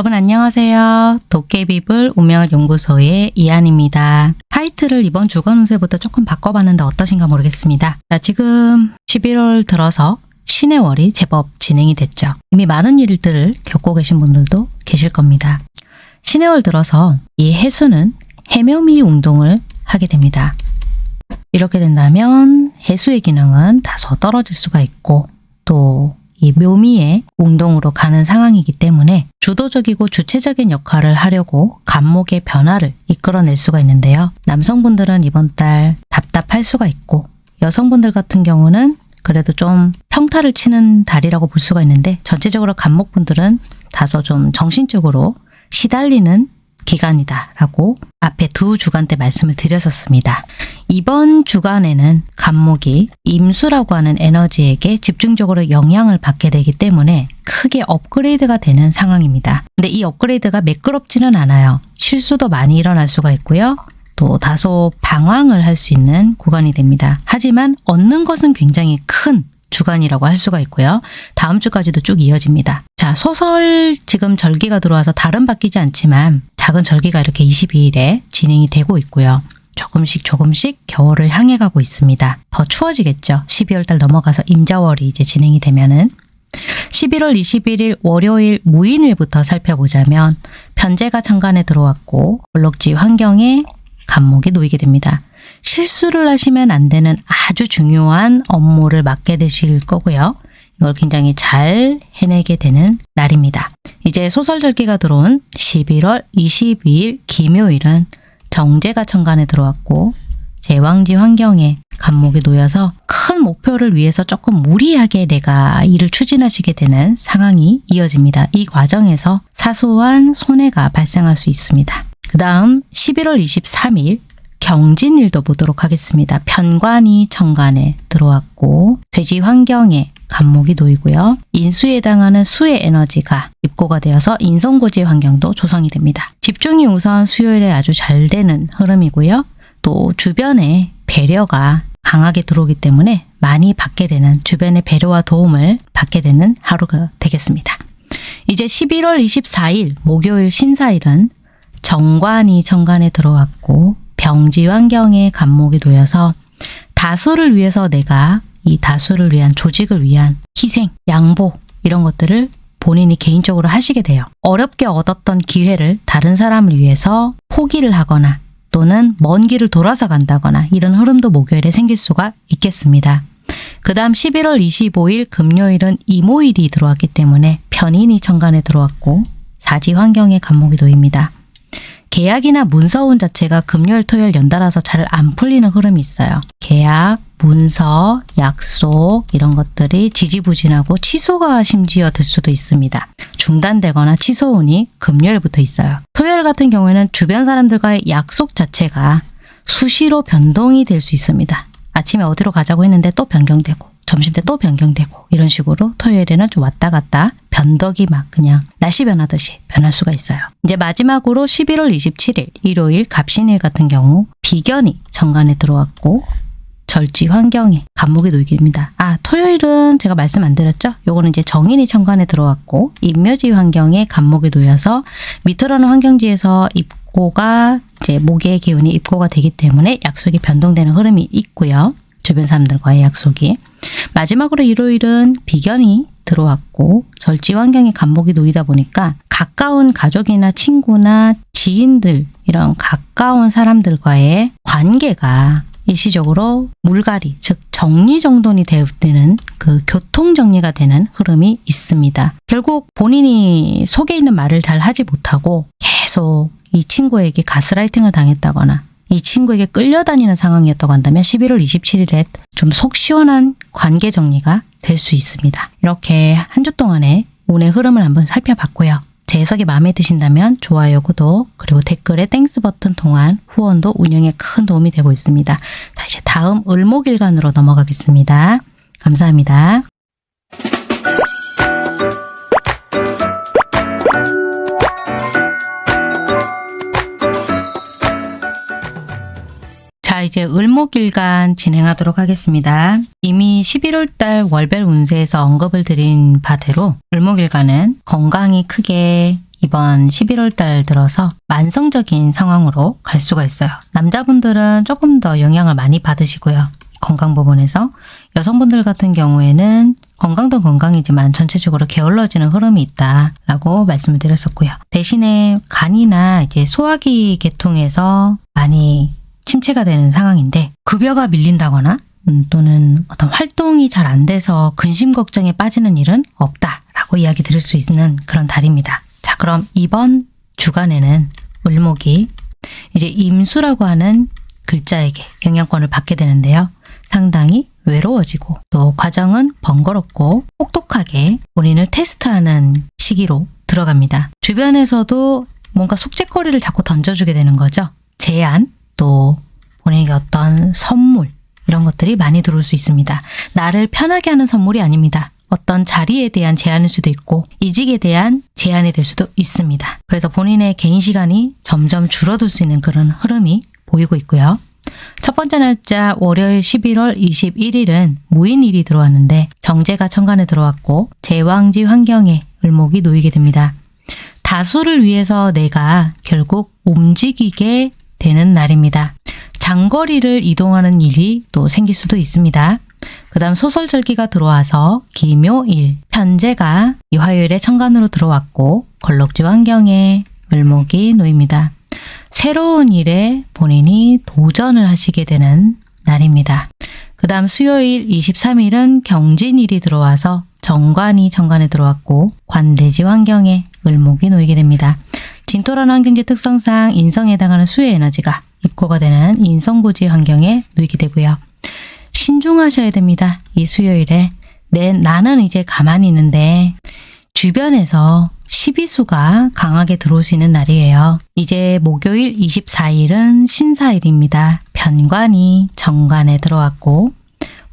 여러분 안녕하세요. 도깨비불 운명을 연구소의 이한입니다. 타이틀을 이번 주간 운세부터 조금 바꿔봤는데 어떠신가 모르겠습니다. 자, 지금 11월 들어서 신의 월이 제법 진행이 됐죠. 이미 많은 일들을 겪고 계신 분들도 계실 겁니다. 신의 월 들어서 이 해수는 해묘미 운동을 하게 됩니다. 이렇게 된다면 해수의 기능은 다소 떨어질 수가 있고 또 이 묘미의 운동으로 가는 상황이기 때문에 주도적이고 주체적인 역할을 하려고 간목의 변화를 이끌어낼 수가 있는데요. 남성분들은 이번 달 답답할 수가 있고 여성분들 같은 경우는 그래도 좀 평타를 치는 달이라고 볼 수가 있는데 전체적으로 간목분들은 다소 좀 정신적으로 시달리는 기간이다라고 앞에 두 주간 때 말씀을 드렸었습니다. 이번 주간에는 간목이 임수라고 하는 에너지에게 집중적으로 영향을 받게 되기 때문에 크게 업그레이드가 되는 상황입니다. 근데 이 업그레이드가 매끄럽지는 않아요. 실수도 많이 일어날 수가 있고요. 또 다소 방황을 할 수 있는 구간이 됩니다. 하지만 얻는 것은 굉장히 큰 주간이라고 할 수가 있고요. 다음 주까지도 쭉 이어집니다. 자, 소설 지금 절기가 들어와서 다른 바뀌지 않지만 작은 절기가 이렇게 22일에 진행이 되고 있고요. 조금씩 조금씩 겨울을 향해 가고 있습니다. 더 추워지겠죠. 12월 달 넘어가서 임자월이 이제 진행이 되면은 11월 21일 월요일 무인일부터 살펴보자면 편제가 천간에 들어왔고 블록지 환경에 간목이 놓이게 됩니다. 실수를 하시면 안 되는 아주 중요한 업무를 맡게 되실 거고요. 이걸 굉장히 잘 해내게 되는 날입니다. 이제 소설절기가 들어온 11월 22일 김요일은 정제가 천간에 들어왔고 제왕지 환경에 간목이 놓여서 큰 목표를 위해서 조금 무리하게 내가 일을 추진하시게 되는 상황이 이어집니다. 이 과정에서 사소한 손해가 발생할 수 있습니다. 그 다음 11월 23일 경진일도 보도록 하겠습니다. 편관이 천간에 들어왔고 돼지 환경에 간목이 놓이고요. 인수에 해당하는 수의 에너지가 입고가 되어서 인성고지 환경도 조성이 됩니다. 집중이 우선 수요일에 아주 잘 되는 흐름이고요. 또 주변에 배려가 강하게 들어오기 때문에 많이 받게 되는 주변의 배려와 도움을 받게 되는 하루가 되겠습니다. 이제 11월 24일 목요일 신사일은 정관이 정관에 들어왔고 병지 환경에 간목이 놓여서 다수를 위해서 내가 이 다수를 위한 조직을 위한 희생, 양보 이런 것들을 본인이 개인적으로 하시게 돼요. 어렵게 얻었던 기회를 다른 사람을 위해서 포기를 하거나 또는 먼 길을 돌아서 간다거나 이런 흐름도 목요일에 생길 수가 있겠습니다. 그 다음 11월 25일 금요일은 이모일이 들어왔기 때문에 편인이 천간에 들어왔고 사지 환경에 간목이 놓입니다. 계약이나 문서운 자체가 금요일, 토요일 연달아서 잘 안 풀리는 흐름이 있어요. 계약, 문서, 약속 이런 것들이 지지부진하고 취소가 심지어 될 수도 있습니다. 중단되거나 취소운이 금요일부터 있어요. 토요일 같은 경우에는 주변 사람들과의 약속 자체가 수시로 변동이 될 수 있습니다. 아침에 어디로 가자고 했는데 또 변경되고 점심때 또 변경되고 이런 식으로 토요일에는 좀 왔다 갔다 변덕이 막 그냥 날씨 변하듯이 변할 수가 있어요. 이제 마지막으로 11월 27일 일요일 갑신일 같은 경우 비견이 정관에 들어왔고 절지 환경에 놓이게 됩니다. 아 토요일은 제가 말씀 안 드렸죠? 요거는 이제 정인이 천간에 들어왔고 임묘지 환경에 간목이 놓여서 밑으로는 환경지에서 입고가 이제 목의 기운이 입고가 되기 때문에 약속이 변동되는 흐름이 있고요. 주변 사람들과의 약속이. 마지막으로 일요일은 비견이 들어왔고 절지 환경에 간목이 놓이다 보니까 가까운 가족이나 친구나 지인들 이런 가까운 사람들과의 관계가 일시적으로 물갈이, 즉 정리정돈이 되는 그 교통정리가 되는 흐름이 있습니다. 결국 본인이 속에 있는 말을 잘 하지 못하고 계속 이 친구에게 가스라이팅을 당했다거나 이 친구에게 끌려다니는 상황이었다고 한다면 11월 27일에 좀 속 시원한 관계 정리가 될 수 있습니다. 이렇게 한 주 동안의 운의 흐름을 한번 살펴봤고요. 제 해석이 마음에 드신다면 좋아요, 구독, 그리고 댓글에 Thanks 버튼 통한 후원도 운영에 큰 도움이 되고 있습니다. 자, 이제 다음 을목일간으로 넘어가겠습니다. 감사합니다. 이제 을목일간 진행하도록 하겠습니다. 이미 11월달 월별 운세에서 언급을 드린 바대로 을목일간은 건강이 크게 이번 11월 달 들어서 만성적인 상황으로 갈 수가 있어요. 남자분들은 조금 더 영향을 많이 받으시고요. 건강 부분에서 여성분들 같은 경우에는 건강도 건강이지만 전체적으로 게을러지는 흐름이 있다라고 말씀을 드렸었고요. 대신에 간이나 이제 소화기 계통에서 많이 침체가 되는 상황인데 급여가 밀린다거나 음, 또는 어떤 활동이 잘 안 돼서 근심 걱정에 빠지는 일은 없다라고 이야기 드릴 수 있는 그런 달입니다. 자, 그럼 이번 주간에는 을목이 이제 임수라고 하는 글자에게 영향권을 받게 되는데요. 상당히 외로워지고 또 과정은 번거롭고 혹독하게 본인을 테스트하는 시기로 들어갑니다. 주변에서도 뭔가 숙제거리를 자꾸 던져주게 되는 거죠. 제안, 또 본인에게 어떤 선물 이런 것들이 많이 들어올 수 있습니다. 나를 편하게 하는 선물이 아닙니다. 어떤 자리에 대한 제안일 수도 있고 이직에 대한 제안이 될 수도 있습니다. 그래서 본인의 개인 시간이 점점 줄어들 수 있는 그런 흐름이 보이고 있고요. 첫 번째 날짜 월요일 11월 21일은 무인일이 들어왔는데 정제가 천간에 들어왔고 제왕지 환경에 을목이 놓이게 됩니다. 다수를 위해서 내가 결국 움직이게 되는 날입니다. 장거리를 이동하는 일이 또 생길 수도 있습니다. 그 다음 소설절기가 들어와서 기묘일, 편제가 이 화요일에 천간으로 들어왔고 걸럭지 환경에 을목이 놓입니다. 새로운 일에 본인이 도전을 하시게 되는 날입니다. 그 다음 수요일 23일은 경진일이 들어와서 정관이 정관에 들어왔고 관대지 환경에 을목이 놓이게 됩니다. 진토란 환경지 특성상 인성에 해당하는 수의 에너지가 입고가 되는 인성고지 환경에 놓이게 되고요. 신중하셔야 됩니다. 이 수요일에 내 나는 이제 가만히 있는데 주변에서 시비수가 강하게 들어올 수 있는 날이에요. 이제 목요일 24일은 신사일입니다. 변관이 정관에 들어왔고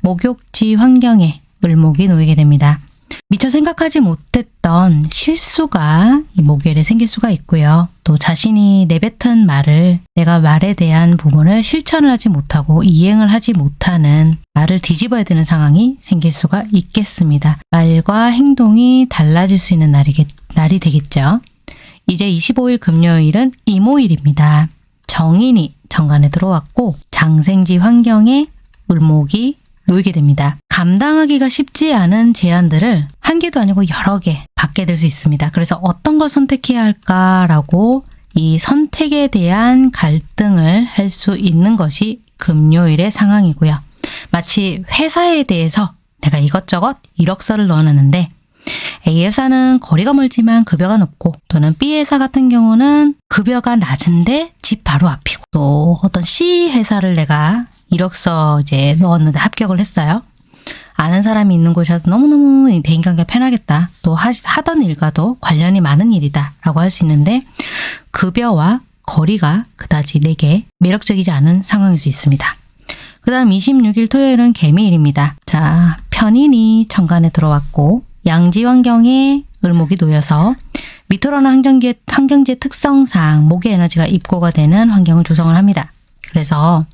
목욕지 환경에 을목이 놓이게 됩니다. 미처 생각하지 못했던 실수가 이 목요일에 생길 수가 있고요. 또 자신이 내뱉은 말을 내가 말에 대한 부분을 실천을 하지 못하고 이행을 하지 못하는 말을 뒤집어야 되는 상황이 생길 수가 있겠습니다. 말과 행동이 달라질 수 있는 날이겠, 날이 되겠죠. 이제 25일 금요일은 이모일입니다. 정인이 정관에 들어왔고 장생지 환경에 을목이 놓이게 됩니다. 감당하기가 쉽지 않은 제안들을 한 개도 아니고 여러 개 받게 될 수 있습니다. 그래서 어떤 걸 선택해야 할까라고 이 선택에 대한 갈등을 할 수 있는 것이 금요일의 상황이고요. 마치 회사에 대해서 내가 이것저것 이력서를 넣어놨는데 A회사는 거리가 멀지만 급여가 높고 또는 B회사 같은 경우는 급여가 낮은데 집 바로 앞이고 또 어떤 C회사를 내가 이력서 이제 넣었는데 합격을 했어요. 아는 사람이 있는 곳이라서 너무너무 대인관계가 편하겠다. 또 하, 하던 일과도 관련이 많은 일이다. 라고 할 수 있는데 급여와 거리가 그다지 내게 매력적이지 않은 상황일 수 있습니다. 그 다음 26일 토요일은 개미일입니다. 자, 편인이 천간에 들어왔고 양지 환경에 을목이 놓여서 미토라는 환경지, 환경지의 특성상 목의 에너지가 입고가 되는 환경을 조성을 합니다. 그래서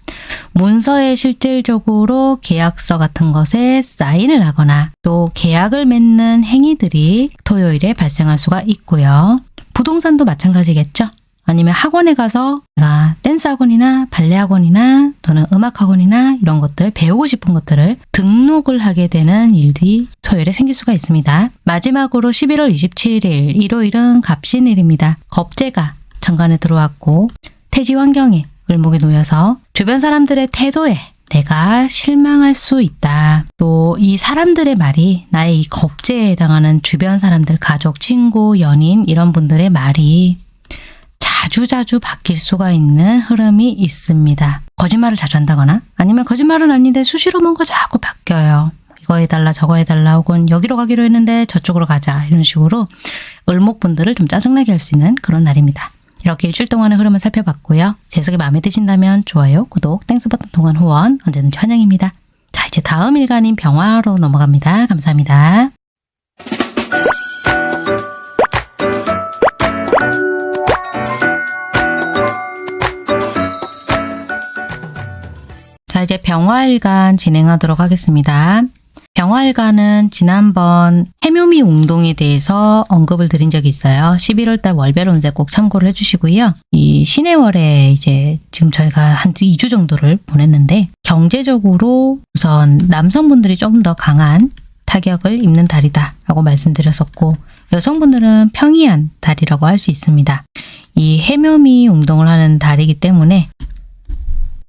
문서에 실질적으로 계약서 같은 것에 사인을 하거나 또 계약을 맺는 행위들이 토요일에 발생할 수가 있고요. 부동산도 마찬가지겠죠. 아니면 학원에 가서 내가 댄스 학원이나 발레 학원이나 또는 음악 학원이나 이런 것들 배우고 싶은 것들을 등록을 하게 되는 일들이 토요일에 생길 수가 있습니다. 마지막으로 11월 27일 일요일은 갑신일입니다. 겁재가 정관에 들어왔고 태지 환경에 을목에 놓여서 주변 사람들의 태도에 내가 실망할 수 있다. 또 이 사람들의 말이 나의 이 겁제에 해당하는 주변 사람들, 가족, 친구, 연인 이런 분들의 말이 자주자주 바뀔 수가 있는 흐름이 있습니다. 거짓말을 자주 한다거나 아니면 거짓말은 아닌데 수시로 뭔가 자꾸 바뀌어요. 이거 해달라 저거 해달라 혹은 여기로 가기로 했는데 저쪽으로 가자 이런 식으로 을목분들을 좀 짜증나게 할 수 있는 그런 날입니다. 이렇게 일주일 동안의 흐름을 살펴봤고요. 제 해석이 마음에 드신다면 좋아요, 구독, Thanks 버튼 통한 후원 언제든지 환영입니다. 자 이제 다음 일간인 병화로 넘어갑니다. 감사합니다. 자 이제 병화일간 진행하도록 하겠습니다. 병화일간은 지난번 해묘미 운동에 대해서 언급을 드린 적이 있어요. 11월달 월별 운세 꼭 참고를 해주시고요. 이 신해월에 이제 지금 저희가 한 2주 정도를 보냈는데 경제적으로 우선 남성분들이 조금 더 강한 타격을 입는 달이다 라고 말씀드렸었고 여성분들은 평이한 달이라고 할 수 있습니다. 이 해묘미 운동을 하는 달이기 때문에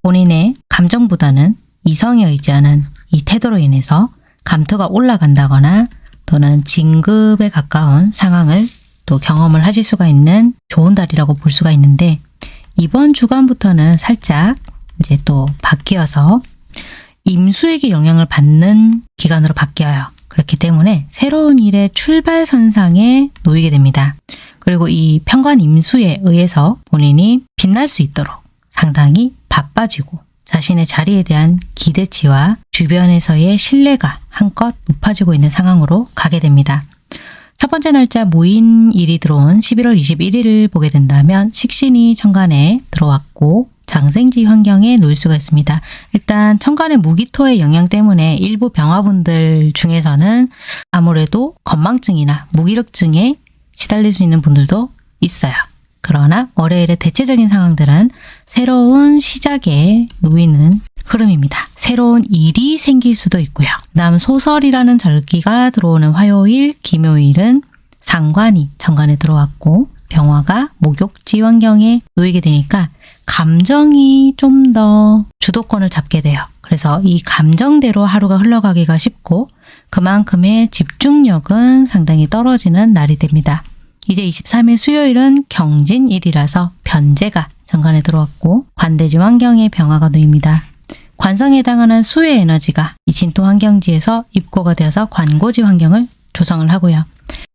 본인의 감정보다는 이성에 의지하는 이 태도로 인해서 감투가 올라간다거나 또는 진급에 가까운 상황을 또 경험을 하실 수가 있는 좋은 달이라고 볼 수가 있는데 이번 주간부터는 살짝 이제 또 바뀌어서 임수에게 영향을 받는 기간으로 바뀌어요. 그렇기 때문에 새로운 일의 출발선상에 놓이게 됩니다. 그리고 이 편관 임수에 의해서 본인이 빛날 수 있도록 상당히 바빠지고 자신의 자리에 대한 기대치와 주변에서의 신뢰가 한껏 높아지고 있는 상황으로 가게 됩니다. 첫 번째 날짜 무인일이 들어온 11월 21일을 보게 된다면 식신이 천간에 들어왔고 장생지 환경에 놓일 수가 있습니다. 일단 천간의 무기토의 영향 때문에 일부 병화분들 중에서는 아무래도 건망증이나 무기력증에 시달릴 수 있는 분들도 있어요. 그러나 월요일의 대체적인 상황들은 새로운 시작에 놓이는 흐름입니다. 새로운 일이 생길 수도 있고요. 다음 소설이라는 절기가 들어오는 화요일, 김요일은 상관이 정관에 들어왔고 병화가 목욕지 환경에 놓이게 되니까 감정이 좀 더 주도권을 잡게 돼요. 그래서 이 감정대로 하루가 흘러가기가 쉽고 그만큼의 집중력은 상당히 떨어지는 날이 됩니다. 이제 23일 수요일은 경진일이라서 변제가 정관에 들어왔고 관대지 환경에 병화가 놓입니다. 관성에 해당하는 수의 에너지가 이 진토 환경지에서 입고가 되어서 관고지 환경을 조성을 하고요.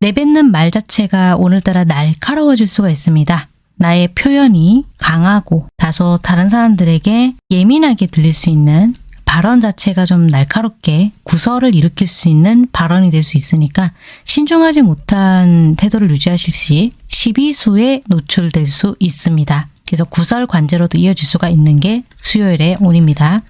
내뱉는 말 자체가 오늘따라 날카로워질 수가 있습니다. 나의 표현이 강하고 다소 다른 사람들에게 예민하게 들릴 수 있는 발언 자체가 좀 날카롭게 구설을 일으킬 수 있는 발언이 될 수 있으니까 신중하지 못한 태도를 유지하실 시 시비수에 노출될 수 있습니다. 그래서 구설 관제로도 이어질 수가 있는 게 수요일의 운입니다.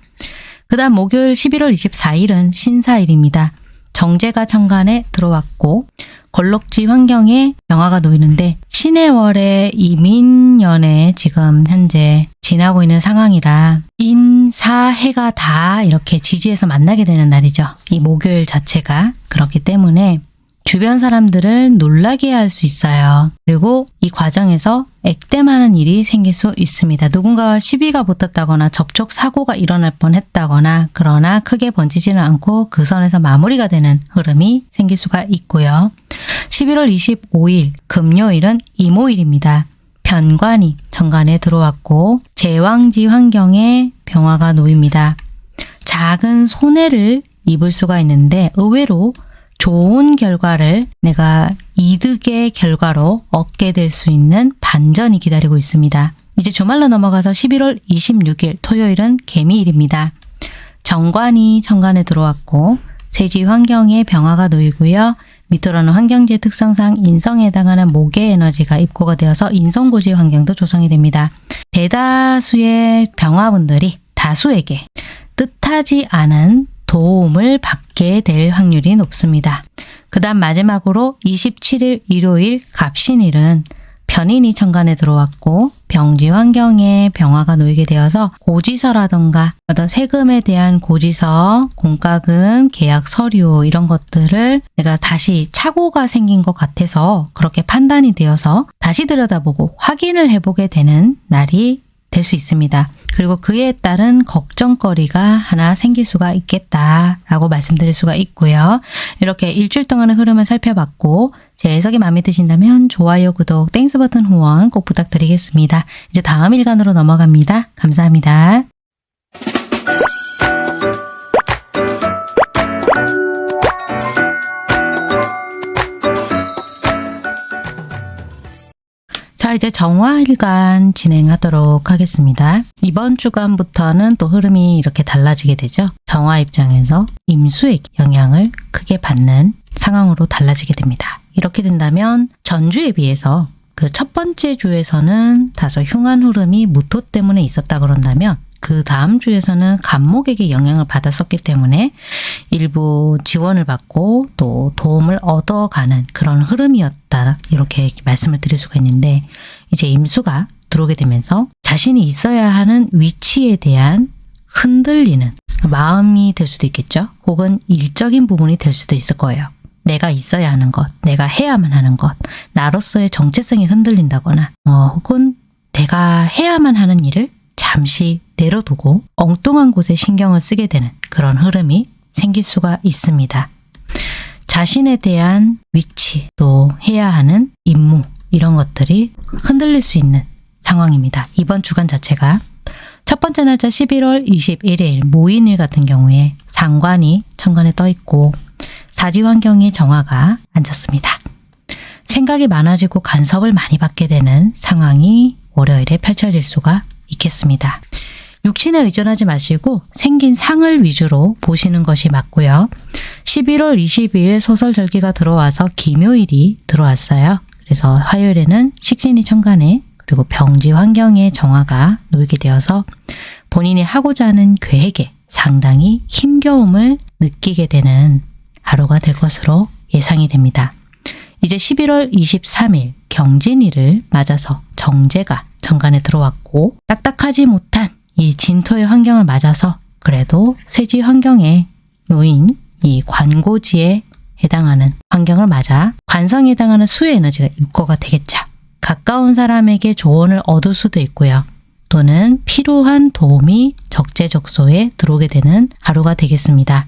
그 다음 목요일 11월 24일은 신사일입니다. 정제가 천간에 들어왔고 걸럭지 환경에 명화가 놓이는데 신의 월의 이민년에 지금 현재 지나고 있는 상황이라 인 사해가 다 이렇게 지지해서 만나게 되는 날이죠. 이 목요일 자체가 그렇기 때문에 주변 사람들을 놀라게 할 수 있어요. 그리고 이 과정에서 액땜하는 일이 생길 수 있습니다. 누군가와 시비가 붙었다거나 접촉 사고가 일어날 뻔했다거나 그러나 크게 번지지는 않고 그 선에서 마무리가 되는 흐름이 생길 수가 있고요. 11월 25일 금요일은 이모일입니다. 변관이 정관에 들어왔고 제왕지 환경에 병화가 놓입니다. 작은 손해를 입을 수가 있는데 의외로 좋은 결과를 내가 이득의 결과로 얻게 될 수 있는 반전이 기다리고 있습니다. 이제 주말로 넘어가서 11월 26일 토요일은 개미일입니다. 정관이 정관에 들어왔고 세지 환경에 병화가 놓이고요. 밑으로는 환경지의 특성상 인성에 해당하는 목의 에너지가 입고가 되어서 인성고지 환경도 조성이 됩니다. 대다수의 병화분들이 다수에게 뜻하지 않은 도움을 받게 될 확률이 높습니다. 그 다음 마지막으로 27일 일요일 갑신일은 편인이 천간에 들어왔고 병지 환경에 병화가 놓이게 되어서 고지서라던가 어떤 세금에 대한 고지서, 공과금, 계약 서류 이런 것들을 내가 다시 착오가 생긴 것 같아서 그렇게 판단이 되어서 다시 들여다보고 확인을 해보게 되는 날이 될 수 있습니다. 그리고 그에 따른 걱정거리가 하나 생길 수가 있겠다라고 말씀드릴 수가 있고요. 이렇게 일주일 동안의 흐름을 살펴봤고 제 해석이 마음에 드신다면 좋아요, 구독, Thanks 버튼 후원 꼭 부탁드리겠습니다. 이제 다음 일간으로 넘어갑니다. 감사합니다. 자 이제 정화일간 진행하도록 하겠습니다. 이번 주간부터는 또 흐름이 이렇게 달라지게 되죠. 정화 입장에서 임수의 영향을 크게 받는 상황으로 달라지게 됩니다. 이렇게 된다면 전주에 비해서 그 첫 번째 주에서는 다소 흉한 흐름이 무토 때문에 있었다 그런다면 그 다음 주에서는 간목에게 영향을 받았었기 때문에 일부 지원을 받고 또 도움을 얻어가는 그런 흐름이었다. 이렇게 말씀을 드릴 수가 있는데 이제 임수가 들어오게 되면서 자신이 있어야 하는 위치에 대한 흔들리는 마음이 될 수도 있겠죠. 혹은 일적인 부분이 될 수도 있을 거예요. 내가 있어야 하는 것, 내가 해야만 하는 것, 나로서의 정체성이 흔들린다거나, 어, 혹은 내가 해야만 하는 일을 잠시 내려두고 엉뚱한 곳에 신경을 쓰게 되는 그런 흐름이 생길 수가 있습니다. 자신에 대한 위치, 또 해야 하는 임무, 이런 것들이 흔들릴 수 있는 상황입니다. 이번 주간 자체가 첫 번째 날짜 11월 21일 모인일 같은 경우에 상관이 천간에 떠 있고 사지 환경에 정화가 앉았습니다. 생각이 많아지고 간섭을 많이 받게 되는 상황이 월요일에 펼쳐질 수가 있겠습니다. 육신에 의존하지 마시고 생긴 상을 위주로 보시는 것이 맞고요. 11월 22일 소설절기가 들어와서 기묘일이 들어왔어요. 그래서 화요일에는 식신이 천간에 그리고 병지 환경의 정화가 놓이게 되어서 본인이 하고자 하는 계획에 상당히 힘겨움을 느끼게 되는 하루가 될 것으로 예상이 됩니다. 이제 11월 23일 경진일을 맞아서 정제가 정관에 들어왔고 딱딱하지 못한 이 진토의 환경을 맞아서 그래도 쇠지 환경에 놓인 이 관고지에 해당하는 환경을 맞아 관성에 해당하는 수의 에너지가 입고가 되겠죠. 가까운 사람에게 조언을 얻을 수도 있고요. 또는 필요한 도움이 적재적소에 들어오게 되는 하루가 되겠습니다.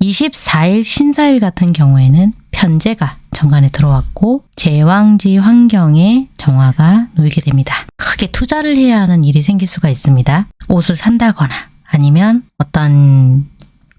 24일 신사일 같은 경우에는 편제가 정관에 들어왔고 제왕지 환경에 정화가 놓이게 됩니다. 크게 투자를 해야 하는 일이 생길 수가 있습니다. 옷을 산다거나 아니면 어떤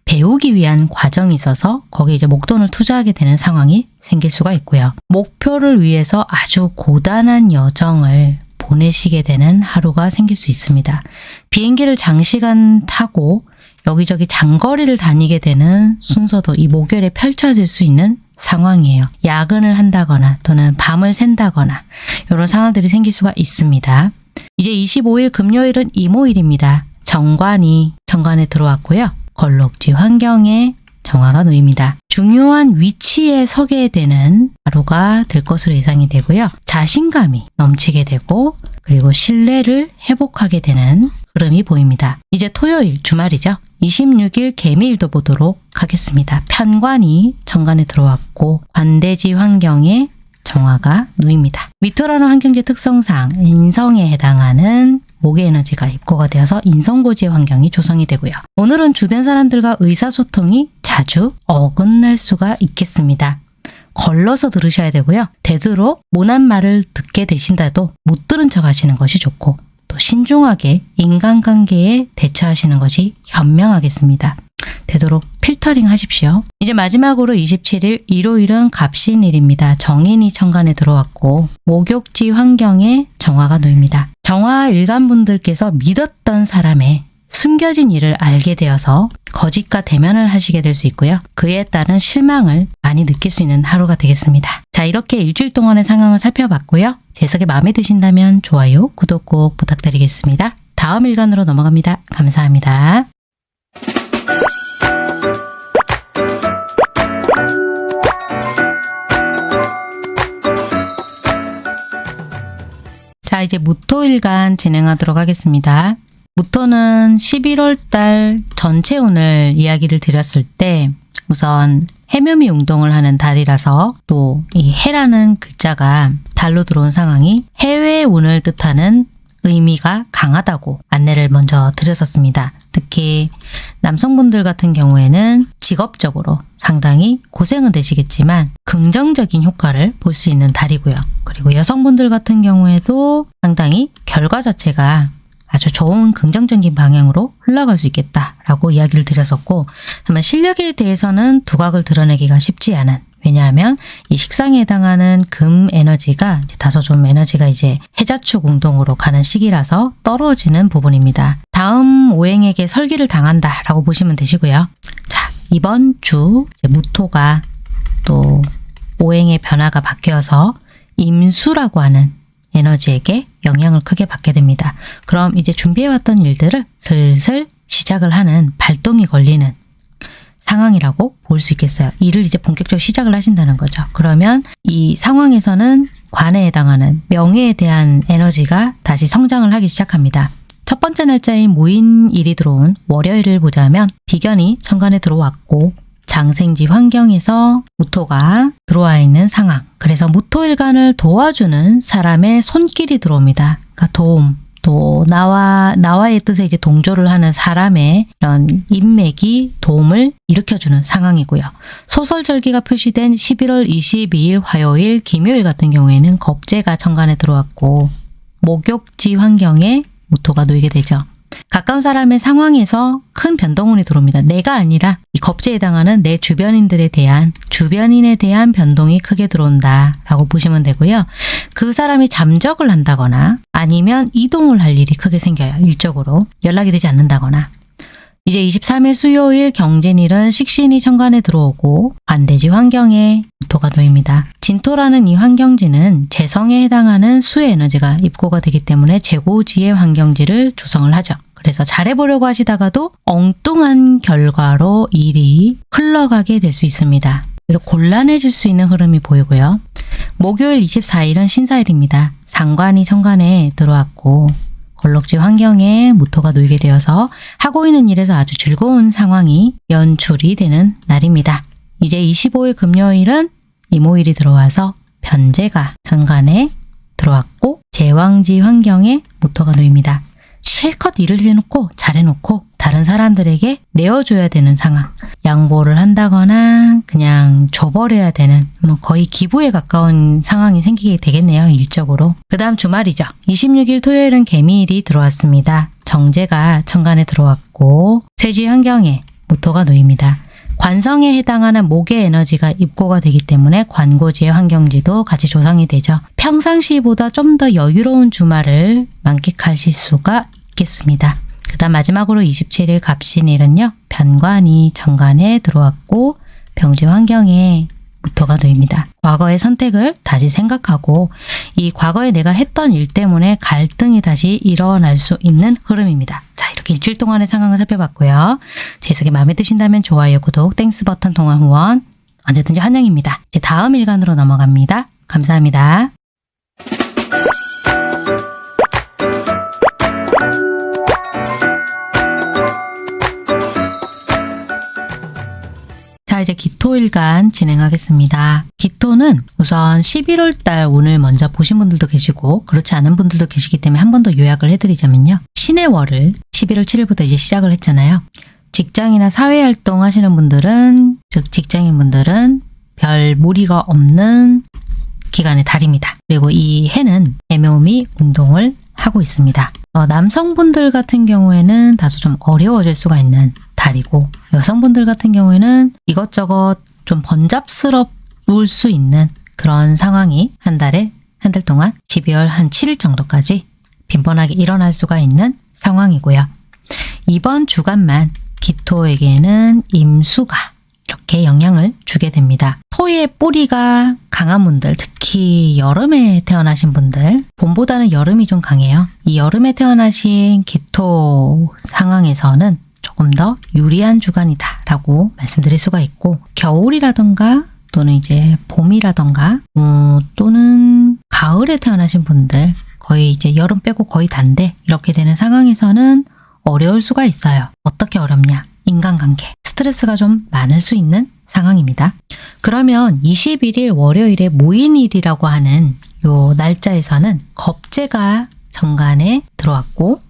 배우기 위한 과정이 있어서 거기에 이제 목돈을 투자하게 되는 상황이 생길 수가 있고요. 목표를 위해서 아주 고단한 여정을 보내시게 되는 하루가 생길 수 있습니다. 비행기를 장시간 타고 여기저기 장거리를 다니게 되는 순서도 이 목요일에 펼쳐질 수 있는 상황이에요. 야근을 한다거나 또는 밤을 샌다거나 이런 상황들이 생길 수가 있습니다. 이제 25일 금요일은 이모일입니다. 정관이 정관에 들어왔고요. 걸록지 환경에 정화가 놓입니다. 중요한 위치에 서게 되는 하루가 될 것으로 예상이 되고요. 자신감이 넘치게 되고 그리고 신뢰를 회복하게 되는 흐름이 보입니다. 이제 토요일 주말이죠. 26일 개미일도 보도록 하겠습니다. 편관이 정관에 들어왔고 관대지 환경에 정화가 놓입니다. 미토라는 환경지 특성상 인성에 해당하는 목의 에너지가 입고가 되어서 인성고지의 환경이 조성이 되고요. 오늘은 주변 사람들과 의사소통이 자주 어긋날 수가 있겠습니다. 걸러서 들으셔야 되고요. 되도록 모난 말을 듣게 되신다도 못 들은 척 하시는 것이 좋고 또 신중하게 인간관계에 대처하시는 것이 현명하겠습니다. 되도록 필터링 하십시오. 이제 마지막으로 27일 일요일은 갑신일입니다. 정인이 천간에 들어왔고 목욕지 환경에 정화가 놓입니다. 정화 일간분들께서 믿었던 사람의 숨겨진 일을 알게 되어서 거짓과 대면을 하시게 될 수 있고요. 그에 따른 실망을 많이 느낄 수 있는 하루가 되겠습니다. 자 이렇게 일주일 동안의 상황을 살펴봤고요. 재석이 마음에 드신다면 좋아요, 구독 꼭 부탁드리겠습니다. 다음 일간으로 넘어갑니다. 감사합니다. 자 이제 무토일간 진행하도록 하겠습니다. 무토는 11월 달 전체 운을 이야기를 드렸을 때 우선 해묘미 운동을 하는 달이라서 또 이 해라는 글자가 달로 들어온 상황이 해외 운을 뜻하는 의미가 강하다고 안내를 먼저 드렸었습니다. 특히 남성분들 같은 경우에는 직업적으로 상당히 고생은 되시겠지만 긍정적인 효과를 볼 수 있는 달이고요. 그리고 여성분들 같은 경우에도 상당히 결과 자체가 아주 좋은 긍정적인 방향으로 흘러갈 수 있겠다라고 이야기를 드렸었고 다만 실력에 대해서는 두각을 드러내기가 쉽지 않은 왜냐하면 이 식상에 해당하는 금 에너지가 다소 좀 에너지가 이제 해자축 운동으로 가는 시기라서 떨어지는 부분입니다. 다음 오행에게 설기를 당한다 라고 보시면 되시고요. 자 이번 주 무토가 또 오행의 변화가 바뀌어서 임수라고 하는 에너지에게 영향을 크게 받게 됩니다. 그럼 이제 준비해왔던 일들을 슬슬 시작을 하는 발동이 걸리는 상황이라고 볼 수 있겠어요. 일을 이제 본격적으로 시작을 하신다는 거죠. 그러면 이 상황에서는 관에 해당하는 명예에 대한 에너지가 다시 성장을 하기 시작합니다. 첫 번째 날짜인 모인일이 들어온 월요일을 보자면 비견이 천간에 들어왔고 장생지 환경에서 무토가 들어와 있는 상황. 그래서 무토일간을 도와주는 사람의 손길이 들어옵니다. 그러니까 도움, 또 나와 나와의 뜻에 이제 동조를 하는 사람의 이런 인맥이 도움을 일으켜주는 상황이고요. 소설절기가 표시된 11월 22일 화요일, 김요일 같은 경우에는 겁재가 천간에 들어왔고 목욕지 환경에 무토가 놓이게 되죠. 가까운 사람의 상황에서 큰 변동운이 들어옵니다. 내가 아니라 이 겁재에 해당하는 내 주변인들에 대한 주변인에 대한 변동이 크게 들어온다 라고 보시면 되고요. 그 사람이 잠적을 한다거나 아니면 이동을 할 일이 크게 생겨요. 일적으로 연락이 되지 않는다거나 이제 23일 수요일 경진일은 식신이 천간에 들어오고 반대지 환경에 무토가 놓입니다. 진토라는 이 환경지는 재성에 해당하는 수의 에너지가 입고가 되기 때문에 재고지의 환경지를 조성을 하죠. 그래서 잘해보려고 하시다가도 엉뚱한 결과로 일이 흘러가게 될 수 있습니다. 그래서 곤란해질 수 있는 흐름이 보이고요. 목요일 24일은 신사일입니다. 상관이 천간에 들어왔고 걸럭지 환경에 무토가 놓이게 되어서 하고 있는 일에서 아주 즐거운 상황이 연출이 되는 날입니다. 이제 25일 금요일은 이모일이 들어와서 변제가 천간에 들어왔고 제왕지 환경에 무토가 놓입니다. 실컷 일을 해놓고 잘해놓고 다른 사람들에게 내어줘야 되는 상황. 양보를 한다거나 그냥 줘버려야 되는 뭐 거의 기부에 가까운 상황이 생기게 되겠네요. 일적으로. 그 다음 주말이죠. 26일 토요일은 개미일이 들어왔습니다. 정제가 천간에 들어왔고 세지 환경에 무토가 놓입니다. 관성에 해당하는 목의 에너지가 입고가 되기 때문에 관고지의 환경지도 같이 조성이 되죠. 평상시보다 좀 더 여유로운 주말을 만끽하실 수가 있겠습니다. 그 다음 마지막으로 27일 갑신일은요. 편관이 정관에 들어왔고 병지 환경에 무토가 놓입니다. 과거의 선택을 다시 생각하고 이 과거에 내가 했던 일 때문에 갈등이 다시 일어날 수 있는 흐름입니다. 자 이렇게 일주일 동안의 상황을 살펴봤고요. 제 해석이 마음에 드신다면 좋아요, 구독, Thanks 버튼 통한 후원 언제든지 환영입니다. 이제 다음 일간으로 넘어갑니다. 감사합니다. 자 이제 기토일간 진행하겠습니다. 기토는 우선 11월 달 운을 먼저 보신 분들도 계시고 그렇지 않은 분들도 계시기 때문에 한 번 더 요약을 해드리자면요. 신의 월을 11월 7일부터 이제 시작을 했잖아요. 직장이나 사회활동 하시는 분들은 즉 직장인 분들은 별 무리가 없는 기간의 달입니다. 그리고 이 해는 애묘미 운동을 하고 있습니다. 어, 남성분들 같은 경우에는 다소 좀 어려워질 수가 있는 달이고 여성분들 같은 경우에는 이것저것 좀 번잡스러울 수 있는 그런 상황이 한 달에 한 달 동안 12월 한 7일 정도까지 빈번하게 일어날 수가 있는 상황이고요. 이번 주간만 기토에게는 임수가 이렇게 영향을 주게 됩니다. 토의 뿌리가 강한 분들, 특히 여름에 태어나신 분들, 봄보다는 여름이 좀 강해요. 이 여름에 태어나신 기토 상황에서는 조금 더 유리한 주간이다 라고 말씀드릴 수가 있고 겨울이라던가 또는 이제 봄이라던가 어, 또는 가을에 태어나신 분들 거의 이제 여름 빼고 거의 단데 이렇게 되는 상황에서는 어려울 수가 있어요. 어떻게 어렵냐? 인간관계. 스트레스가 좀 많을 수 있는 상황입니다. 그러면 21일 월요일에 무인일이라고 하는 요 날짜에서는 겁재가 정관에 들어왔고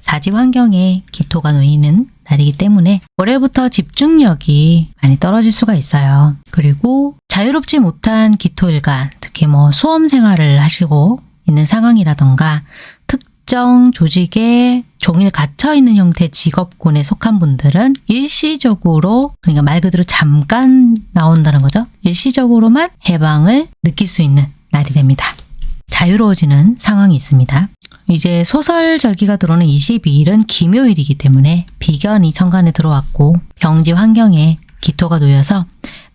사지 환경에 기토가 놓이는 날이기 때문에 월요일부터 집중력이 많이 떨어질 수가 있어요. 그리고 자유롭지 못한 기토일간, 특히 뭐 수험 생활을 하시고 있는 상황이라던가 특정 조직에 종일 갇혀 있는 형태 직업군에 속한 분들은 일시적으로 그러니까 말 그대로 잠깐 나온다는 거죠. 일시적으로만 해방을 느낄 수 있는 날이 됩니다. 자유로워지는 상황이 있습니다. 이제 소설절기가 들어오는 22일은 김요일이기 때문에 비견이 천간에 들어왔고 병지 환경에 기토가 놓여서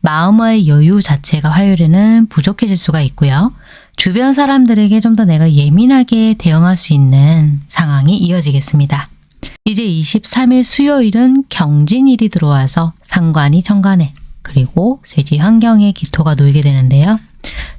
마음의 여유 자체가 화요일에는 부족해질 수가 있고요. 주변 사람들에게 좀 더 내가 예민하게 대응할 수 있는 상황이 이어지겠습니다. 이제 23일 수요일은 경진일이 들어와서 상관이 정관에 그리고 쇠지 환경에 기토가 놓이게 되는데요.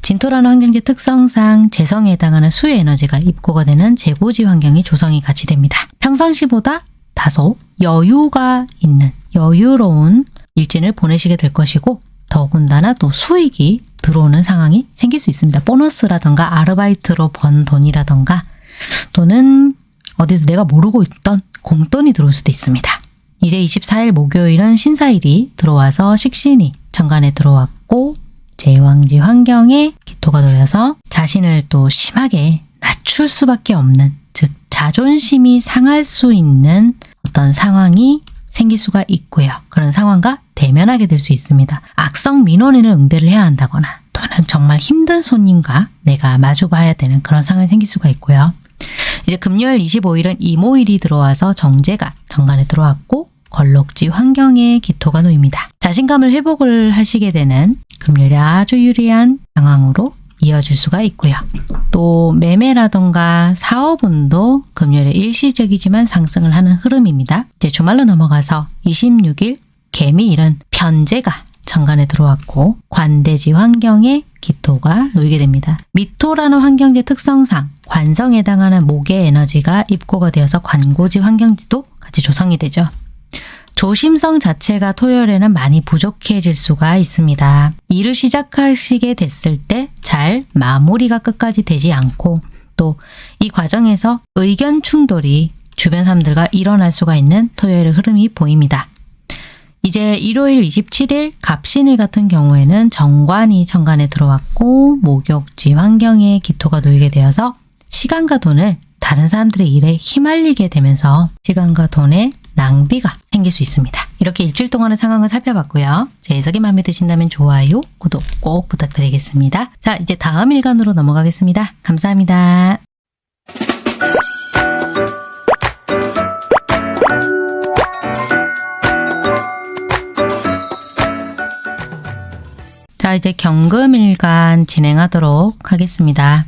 진토라는 환경지 특성상 재성에 해당하는 수의 에너지가 입고가 되는 재고지 환경이 조성이 같이 됩니다. 평상시보다 다소 여유가 있는 여유로운 일진을 보내시게 될 것이고 더군다나 또 수익이 들어오는 상황이 생길 수 있습니다. 보너스라던가 아르바이트로 번 돈이라던가 또는 어디서 내가 모르고 있던 공돈이 들어올 수도 있습니다. 이제 24일 목요일은 신사일이 들어와서 식신이 정관에 들어왔고 제왕지 환경에 기토가 놓여서 자신을 또 심하게 낮출 수밖에 없는 즉 자존심이 상할 수 있는 어떤 상황이 생길 수가 있고요. 그런 상황과 대면하게 될 수 있습니다. 악성 민원인을 응대를 해야 한다거나 또는 정말 힘든 손님과 내가 마주봐야 되는 그런 상황이 생길 수가 있고요. 이제 금요일 25일은 이모일이 들어와서 정제가 정관에 들어왔고 걸록지 환경에 기토가 놓입니다. 자신감을 회복을 하시게 되는 금요일에 아주 유리한 상황으로 이어질 수가 있고요. 또 매매라던가 사업운도 금요일에 일시적이지만 상승을 하는 흐름입니다. 이제 주말로 넘어가서 26일 개미일은 편제가 정관에 들어왔고 관대지 환경에 기토가 놓이게 됩니다. 미토라는 환경지 특성상 관성에 해당하는 목의 에너지가 입고가 되어서 관고지 환경지도 같이 조성이 되죠. 조심성 자체가 토요일에는 많이 부족해질 수가 있습니다. 일을 시작하시게 됐을 때 잘 마무리가 끝까지 되지 않고 또 이 과정에서 의견 충돌이 주변 사람들과 일어날 수가 있는 토요일의 흐름이 보입니다. 이제 일요일 27일 갑신일 같은 경우에는 정관이 정관에 들어왔고 목욕지 환경에 기토가 놓이게 되어서 시간과 돈을 다른 사람들의 일에 휘말리게 되면서 시간과 돈의 낭비가 생길 수 있습니다. 이렇게 일주일 동안의 상황을 살펴봤고요. 제 해석이 마음에 드신다면 좋아요, 구독 꼭 부탁드리겠습니다. 자, 이제 다음 일간으로 넘어가겠습니다. 감사합니다. 자, 이제 경금일간 진행하도록 하겠습니다.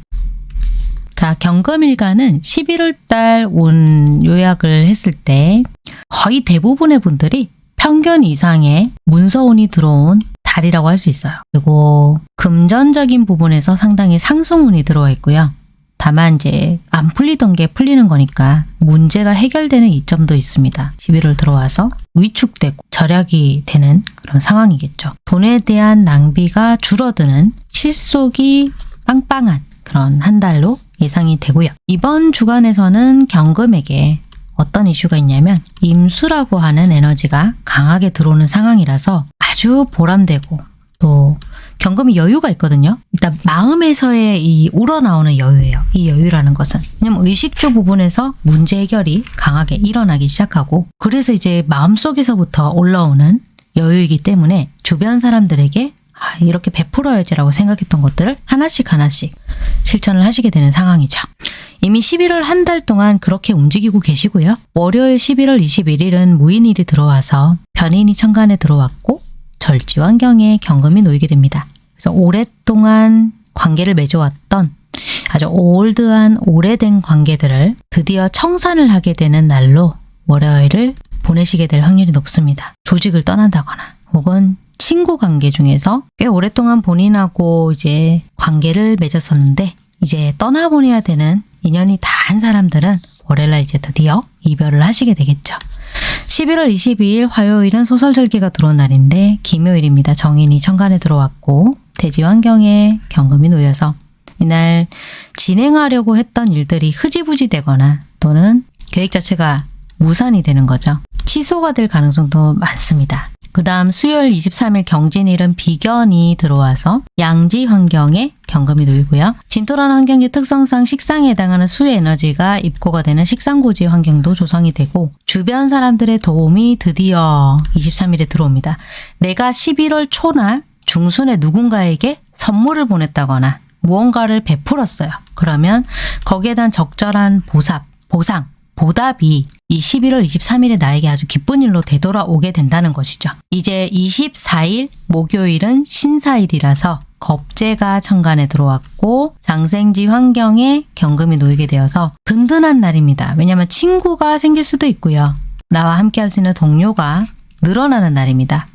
자, 경금일간은 11월 달운 요약을 했을 때 거의 대부분의 분들이 평균 이상의 문서운이 들어온 달이라고 할 수 있어요. 그리고 금전적인 부분에서 상당히 상승운이 들어와 있고요. 다만 이제 안 풀리던 게 풀리는 거니까 문제가 해결되는 이점도 있습니다. 11월 들어와서 위축되고 절약이 되는 그런 상황이겠죠. 돈에 대한 낭비가 줄어드는 실속이 빵빵한 그런 한 달로 예상이 되고요. 이번 주간에서는 경금에게 어떤 이슈가 있냐면 임수라고 하는 에너지가 강하게 들어오는 상황이라서 아주 보람되고 또 경금이 여유가 있거든요. 일단 마음에서의 이 우러나오는 여유예요. 이 여유라는 것은 왜냐면 의식주 부분에서 문제 해결이 강하게 일어나기 시작하고 그래서 이제 마음속에서부터 올라오는 여유이기 때문에 주변 사람들에게 아, 이렇게 베풀어야지라고 생각했던 것들을 하나씩 하나씩 실천을 하시게 되는 상황이죠. 이미 11월 한 달 동안 그렇게 움직이고 계시고요. 월요일 11월 21일은 무인일이 들어와서 변인이 천간에 들어왔고 절지 환경에 경금이 놓이게 됩니다. 그래서 오랫동안 관계를 맺어왔던 아주 올드한 오래된 관계들을 드디어 청산을 하게 되는 날로 월요일을 보내시게 될 확률이 높습니다. 조직을 떠난다거나 혹은 친구 관계 중에서 꽤 오랫동안 본인하고 이제 관계를 맺었었는데 이제 떠나보내야 되는 인연이 다한 사람들은 월요일날 이제 드디어 이별을 하시게 되겠죠. 11월 22일 화요일은 소설절기가 들어온 날인데 김요일입니다. 정인이 천간에 들어왔고 대지 환경에 경금이 놓여서 이날 진행하려고 했던 일들이 흐지부지 되거나 또는 계획 자체가 무산이 되는 거죠. 취소가 될 가능성도 많습니다. 그 다음 수요일 23일 경진일은 비견이 들어와서 양지 환경에 경금이 놓이고요. 진토라는 환경지 특성상 식상에 해당하는 수의 에너지가 입고가 되는 식상고지 환경도 조성이 되고 주변 사람들의 도움이 드디어 23일에 들어옵니다. 내가 11월 초나 중순에 누군가에게 선물을 보냈다거나 무언가를 베풀었어요. 그러면 거기에 대한 적절한 보삽, 보상, 보답이 이 11월 23일에 나에게 아주 기쁜 일로 되돌아오게 된다는 것이죠. 이제 24일 목요일은 신사일이라서 겁재가 천간에 들어왔고 장생지 환경에 경금이 놓이게 되어서 든든한 날입니다. 왜냐하면 친구가 생길 수도 있고요. 나와 함께 할 수 있는 동료가 늘어나는 날입니다.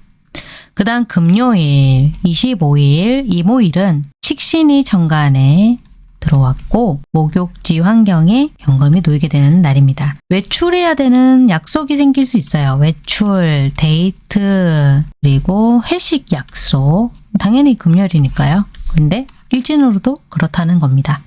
그 다음 금요일 25일 이모일은 식신이 천간에 들어왔고 목욕지 환경에 경금이 놓이게 되는 날입니다. 외출해야 되는 약속이 생길 수 있어요. 외출, 데이트, 그리고 회식 약속. 당연히 금요일이니까요. 근데 일진으로도 그렇다는 겁니다.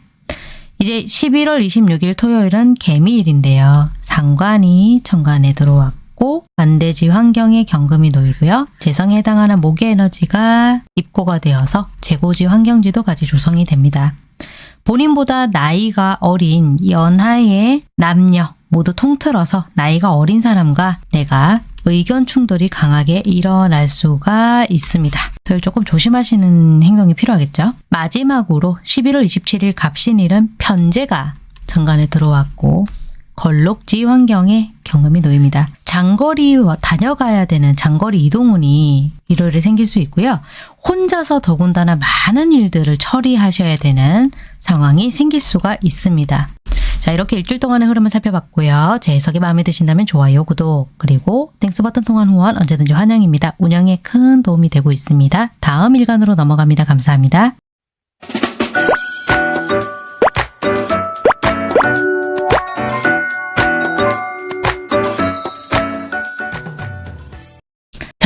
이제 11월 26일 토요일은 개미일인데요. 상관이 천간에 들어왔고 반대지 환경에 경금이 놓이고요. 재성에 해당하는 목의 에너지가 입고가 되어서 재고지 환경지도 같이 조성이 됩니다. 본인보다 나이가 어린 연하의 남녀 모두 통틀어서 나이가 어린 사람과 내가 의견 충돌이 강하게 일어날 수가 있습니다. 늘 조금 조심하시는 행동이 필요하겠죠. 마지막으로 11월 27일 갑신일은 편제가 정관에 들어왔고 걸록지 환경에 경금이 놓입니다. 장거리 다녀가야 되는 장거리 이동운이 일요일에 생길 수 있고요. 혼자서 더군다나 많은 일들을 처리하셔야 되는 상황이 생길 수가 있습니다. 자 이렇게 일주일 동안의 흐름을 살펴봤고요. 제 해석이 마음에 드신다면 좋아요, 구독, 그리고 Thanks 버튼 통한 후원 언제든지 환영입니다. 운영에 큰 도움이 되고 있습니다. 다음 일간으로 넘어갑니다. 감사합니다.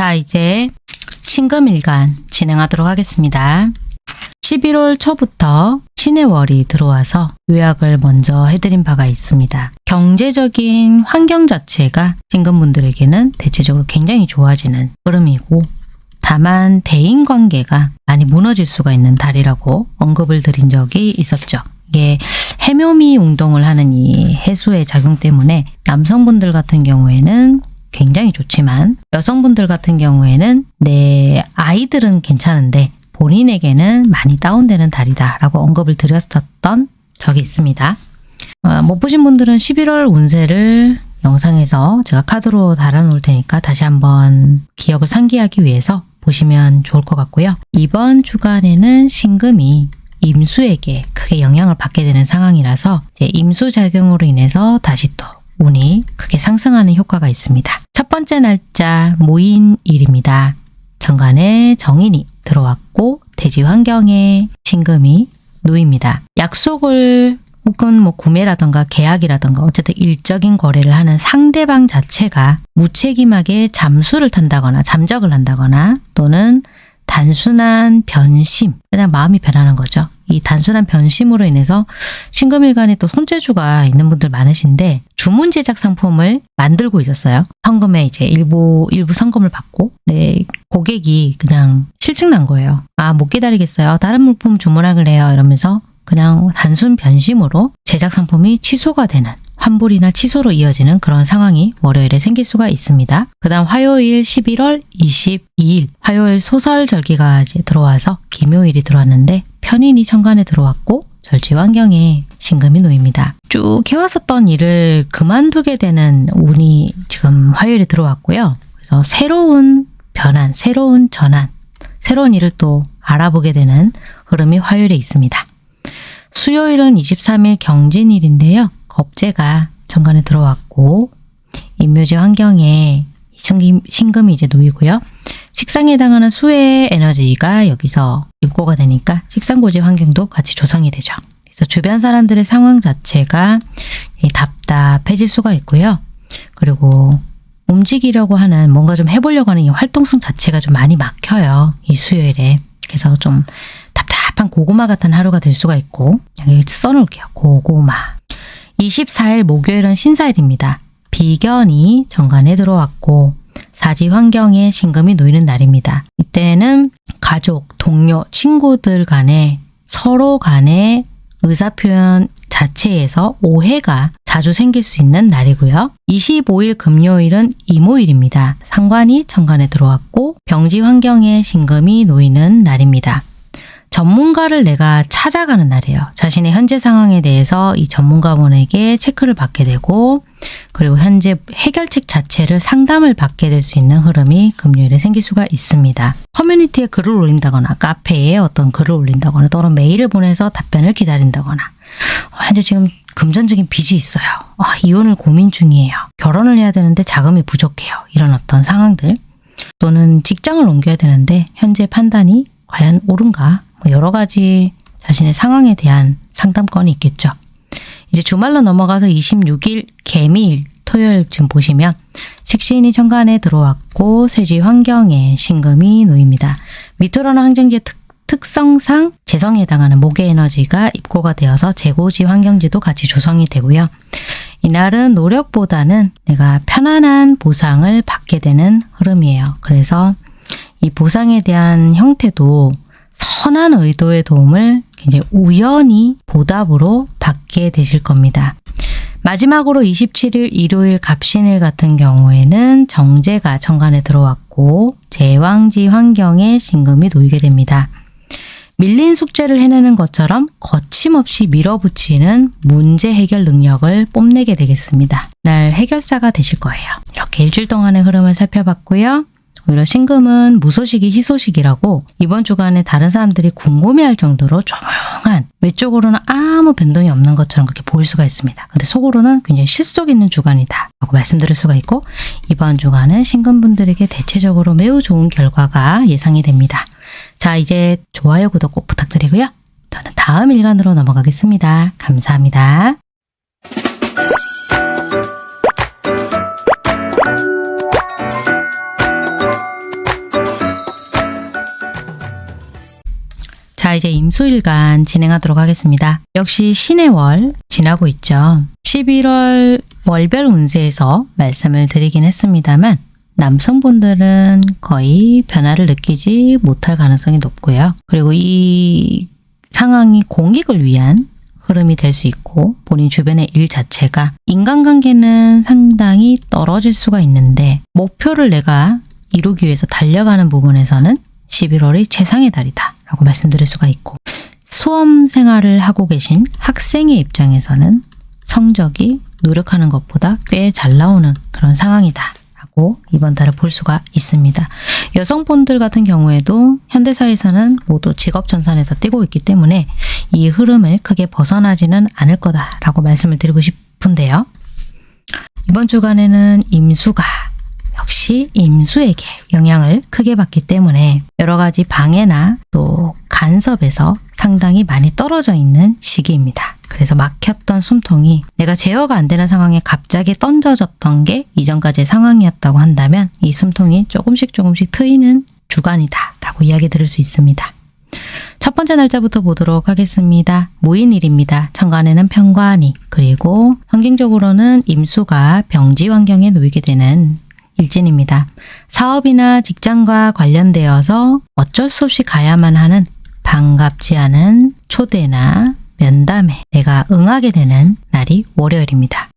자 이제 신금일간 진행하도록 하겠습니다. 11월 초부터 신의 월이 들어와서 요약을 먼저 해드린 바가 있습니다. 경제적인 환경 자체가 신금분들에게는 대체적으로 굉장히 좋아지는 흐름이고 다만 대인관계가 많이 무너질 수가 있는 달이라고 언급을 드린 적이 있었죠. 이게 해묘미 운동을 하는 이 해수의 작용 때문에 남성분들 같은 경우에는 굉장히 좋지만 여성분들 같은 경우에는 내 아이들은 괜찮은데 본인에게는 많이 다운되는 달이다 라고 언급을 드렸었던 적이 있습니다. 어, 못 보신 분들은 11월 운세를 영상에서 제가 카드로 달아놓을 테니까 다시 한번 기억을 상기하기 위해서 보시면 좋을 것 같고요. 이번 주간에는 신금이 임수에게 크게 영향을 받게 되는 상황이라서 임수 작용으로 인해서 다시 또 운이 크게 상승하는 효과가 있습니다. 첫 번째 날짜 모인일입니다. 정관에 정인이 들어왔고 대지 환경에 신금이 놓입니다. 약속을 혹은 뭐 구매라던가 계약이라던가 어쨌든 일적인 거래를 하는 상대방 자체가 무책임하게 잠수를 탄다거나 잠적을 한다거나 또는 단순한 변심, 그냥 마음이 변하는 거죠. 이 단순한 변심으로 인해서 신금일간에 또 손재주가 있는 분들 많으신데 주문 제작 상품을 만들고 있었어요. 성금에 이제 일부 일부 성금을 받고 네, 고객이 그냥 실증 난 거예요. 아 못 기다리겠어요. 다른 물품 주문하길래요. 이러면서 그냥 단순 변심으로 제작 상품이 취소가 되는 환불이나 취소로 이어지는 그런 상황이 월요일에 생길 수가 있습니다. 그 다음 화요일 11월 22일 화요일 소설 절기가 이제 들어와서 김요일이 들어왔는데 편인이 천간에 들어왔고 절지 환경에 신금이 놓입니다. 쭉 해왔었던 일을 그만두게 되는 운이 지금 화요일에 들어왔고요. 그래서 새로운 변환, 새로운 전환, 새로운 일을 또 알아보게 되는 흐름이 화요일에 있습니다. 수요일은 23일 경진일인데요. 겁재가 정관에 들어왔고 인묘지 환경에 신금이 이제 놓이고요. 식상에 해당하는 수의 에너지가 여기서 입고가 되니까 식상고지 환경도 같이 조성이 되죠. 그래서 주변 사람들의 상황 자체가 답답해질 수가 있고요. 그리고 움직이려고 하는 뭔가 좀 해보려고 하는 이 활동성 자체가 좀 많이 막혀요. 이 수요일에. 그래서 좀 답답한 고구마 같은 하루가 될 수가 있고 여기 써놓을게요. 고구마. 24일 목요일은 신사일입니다. 비견이 정관에 들어왔고 사지 환경에 신금이 놓이는 날입니다. 이때는 가족, 동료, 친구들 간에 서로 간의 의사표현 자체에서 오해가 자주 생길 수 있는 날이고요. 25일 금요일은 이모일입니다. 상관이 정관에 들어왔고 병지 환경에 신금이 놓이는 날입니다. 전문가를 내가 찾아가는 날이에요. 자신의 현재 상황에 대해서 이 전문가분에게 체크를 받게 되고 그리고 현재 해결책 자체를 상담을 받게 될 수 있는 흐름이 금요일에 생길 수가 있습니다. 커뮤니티에 글을 올린다거나 카페에 어떤 글을 올린다거나 또는 메일을 보내서 답변을 기다린다거나 현재 지금 금전적인 빚이 있어요. 아, 이혼을 고민 중이에요. 결혼을 해야 되는데 자금이 부족해요. 이런 어떤 상황들 또는 직장을 옮겨야 되는데 현재 판단이 과연 옳은가 뭐 여러 가지 자신의 상황에 대한 상담권이 있겠죠. 이제 주말로 넘어가서 26일 개미일 토요일 지금 보시면 식신이 천간에 들어왔고 쇠지 환경에 신금이 놓입니다. 미토라는 항정지의 특, 특성상 재성에 해당하는 목의 에너지가 입고가 되어서 재고지 환경지도 같이 조성이 되고요. 이날은 노력보다는 내가 편안한 보상을 받게 되는 흐름이에요. 그래서 이 보상에 대한 형태도 선한 의도의 도움을 굉장히 우연히 보답으로 받게 되실 겁니다. 마지막으로 27일 일요일 갑신일 같은 경우에는 정제가 정관에 들어왔고 제왕지 환경에 신금이 놓이게 됩니다. 밀린 숙제를 해내는 것처럼 거침없이 밀어붙이는 문제 해결 능력을 뽐내게 되겠습니다. 날 해결사가 되실 거예요. 이렇게 일주일 동안의 흐름을 살펴봤고요. 오히려 신금은 무소식이 희소식이라고 이번 주간에 다른 사람들이 궁금해할 정도로 조용한 외적으로는 아무 변동이 없는 것처럼 그렇게 보일 수가 있습니다. 근데 속으로는 굉장히 실속 있는 주간이다 라고 말씀드릴 수가 있고 이번 주간은 신금분들에게 대체적으로 매우 좋은 결과가 예상이 됩니다. 자 이제 좋아요 구독 꼭 부탁드리고요. 저는 다음 일간으로 넘어가겠습니다. 감사합니다. 자 이제 임수일간 진행하도록 하겠습니다. 역시 신의 월 지나고 있죠. 11월 월별 운세에서 말씀을 드리긴 했습니다만 남성분들은 거의 변화를 느끼지 못할 가능성이 높고요. 그리고 이 상황이 공익을 위한 흐름이 될 수 있고 본인 주변의 일 자체가 인간관계는 상당히 떨어질 수가 있는데 목표를 내가 이루기 위해서 달려가는 부분에서는 11월이 최상의 달이다 라고 말씀드릴 수가 있고 수험 생활을 하고 계신 학생의 입장에서는 성적이 노력하는 것보다 꽤 잘 나오는 그런 상황이다 라고 이번 달을 볼 수가 있습니다. 여성분들 같은 경우에도 현대사에서는 모두 직업전선에서 뛰고 있기 때문에 이 흐름을 크게 벗어나지는 않을 거다라고 말씀을 드리고 싶은데요. 이번 주간에는 임수가 역시 임수에게 영향을 크게 받기 때문에 여러 가지 방해나 또 간섭에서 상당히 많이 떨어져 있는 시기입니다. 그래서 막혔던 숨통이 내가 제어가 안 되는 상황에 갑자기 던져졌던 게 이전까지의 상황이었다고 한다면 이 숨통이 조금씩 조금씩 트이는 주간이다 라고 이야기 들을 수 있습니다. 첫 번째 날짜부터 보도록 하겠습니다. 무인일입니다. 천간에는 편관이 그리고 환경적으로는 임수가 병지 환경에 놓이게 되는 일진입니다. 사업이나 직장과 관련되어서 어쩔 수 없이 가야만 하는 반갑지 않은 초대나 면담에 내가 응하게 되는 날이 월요일입니다.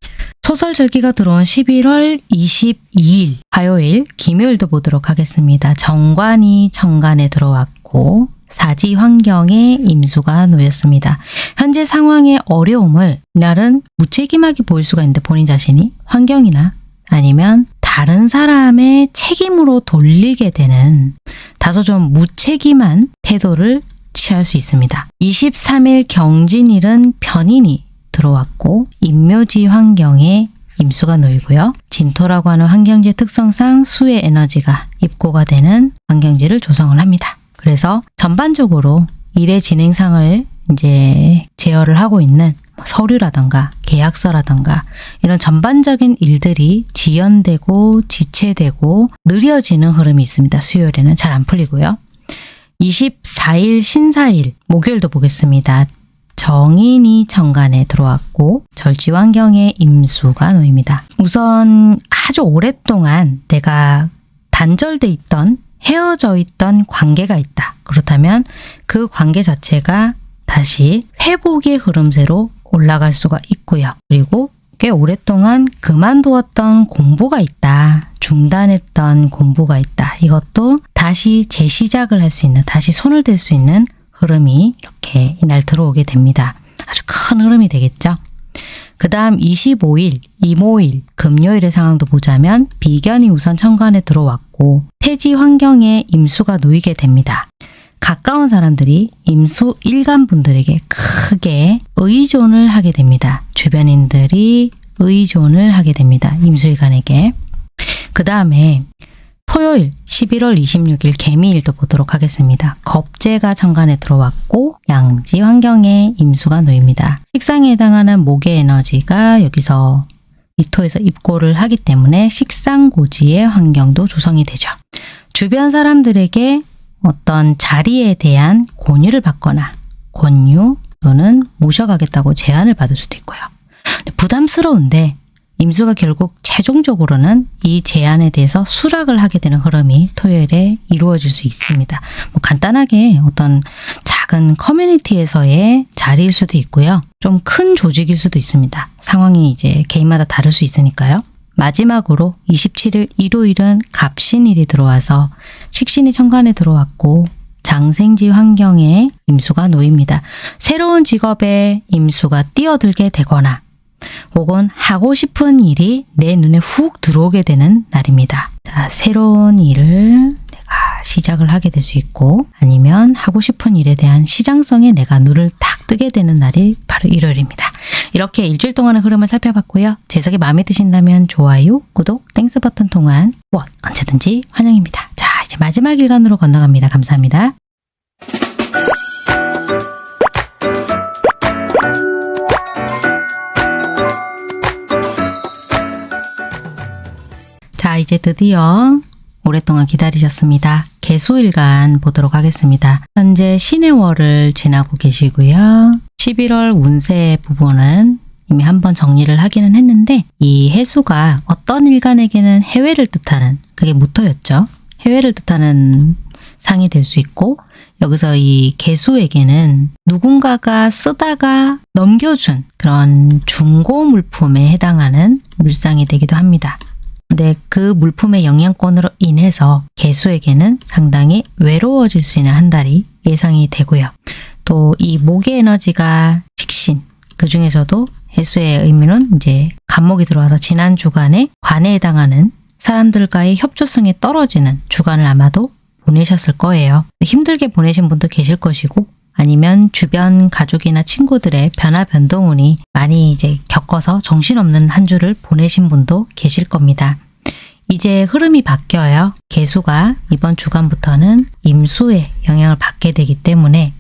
소설 절기가 들어온 11월 22일 화요일 김요일도 보도록 하겠습니다. 정관이 정관에 들어왔고 사지 환경에 임수가 놓였습니다. 현재 상황의 어려움을 이날은 무책임하게 보일 수가 있는데 본인 자신이 환경이나 아니면 다른 사람의 책임으로 돌리게 되는 다소 좀 무책임한 태도를 취할 수 있습니다. 23일 경진일은 변인이 들어왔고 임묘지 환경에 임수가 놓이고요. 진토라고 하는 환경지 특성상 수의 에너지가 입고가 되는 환경지를 조성을 합니다. 그래서 전반적으로 일의 진행상을 이제 제어를 하고 있는 서류라던가 계약서라던가 이런 전반적인 일들이 지연되고 지체되고 느려지는 흐름이 있습니다. 수요일에는 잘 안 풀리고요. 24일 신사일 목요일도 보겠습니다. 정인이 정관에 들어왔고 절지환경에 임수가 놓입니다. 우선 아주 오랫동안 내가 단절돼 있던 헤어져 있던 관계가 있다. 그렇다면 그 관계 자체가 다시 회복의 흐름새로 올라갈 수가 있고요. 그리고 꽤 오랫동안 그만두었던 공부가 있다. 중단했던 공부가 있다. 이것도 다시 재시작을 할 수 있는, 다시 손을 댈 수 있는 흐름이 이렇게 이날 들어오게 됩니다. 아주 큰 흐름이 되겠죠. 그 다음 25일, 이모일, 금요일의 상황도 보자면 비견이 우선 천간에 들어왔고 태지 환경에 임수가 놓이게 됩니다. 가까운 사람들이 임수 일간 분들에게 크게 의존을 하게 됩니다. 주변인들이 의존을 하게 됩니다. 임수일간에게. 그 다음에 토요일 11월 26일 개미일도 보도록 하겠습니다. 겁재가 천간에 들어왔고 양지 환경에 임수가 놓입니다. 식상에 해당하는 목의 에너지가 여기서 미토에서 입고를 하기 때문에 식상고지의 환경도 조성이 되죠. 주변 사람들에게 어떤 자리에 대한 권유를 받거나 권유 또는 모셔가겠다고 제안을 받을 수도 있고요. 부담스러운데 임수가 결국 최종적으로는 이 제안에 대해서 수락을 하게 되는 흐름이 토요일에 이루어질 수 있습니다. 뭐 간단하게 어떤 작은 커뮤니티에서의 자리일 수도 있고요. 좀 큰 조직일 수도 있습니다. 상황이 이제 개인마다 다를 수 있으니까요. 마지막으로 27일 일요일은 갑신일이 들어와서 식신이 천간에 들어왔고 장생지 환경에 임수가 놓입니다. 새로운 직업에 임수가 뛰어들게 되거나 혹은 하고 싶은 일이 내 눈에 훅 들어오게 되는 날입니다. 자, 새로운 일을 시작을 하게 될 수 있고 아니면 하고 싶은 일에 대한 시장성에 내가 눈을 딱 뜨게 되는 날이 바로 일요일입니다. 이렇게 일주일 동안의 흐름을 살펴봤고요. 제 해석이 마음에 드신다면 좋아요, 구독, Thanks 버튼 통한 후원 언제든지 환영입니다. 자, 이제 마지막 일간으로 건너갑니다. 감사합니다. 자, 이제 드디어 오랫동안 기다리셨습니다. 계수일간 보도록 하겠습니다. 현재 신해월을 지나고 계시고요. 11월 운세 부분은 이미 한번 정리를 하기는 했는데 이 해수가 어떤 일간에게는 해외를 뜻하는 그게 무토였죠. 해외를 뜻하는 상이 될 수 있고 여기서 이 개수에게는 누군가가 쓰다가 넘겨준 그런 중고 물품에 해당하는 물상이 되기도 합니다. 근데 그 물품의 영향권으로 인해서 개수에게는 상당히 외로워질 수 있는 한 달이 예상이 되고요. 또 이 목의 에너지가 식신, 그 중에서도 해수의 의미는 이제 간목이 들어와서 지난 주간에 관에 해당하는 사람들과의 협조성이 떨어지는 주간을 아마도 보내셨을 거예요. 힘들게 보내신 분도 계실 것이고 아니면 주변 가족이나 친구들의 변화 변동운이 많이 이제 겪어서 정신없는 한 주를 보내신 분도 계실 겁니다. 이제 흐름이 바뀌어요. 개수가 이번 주간부터는 임수의 영향을 받게 되기 때문에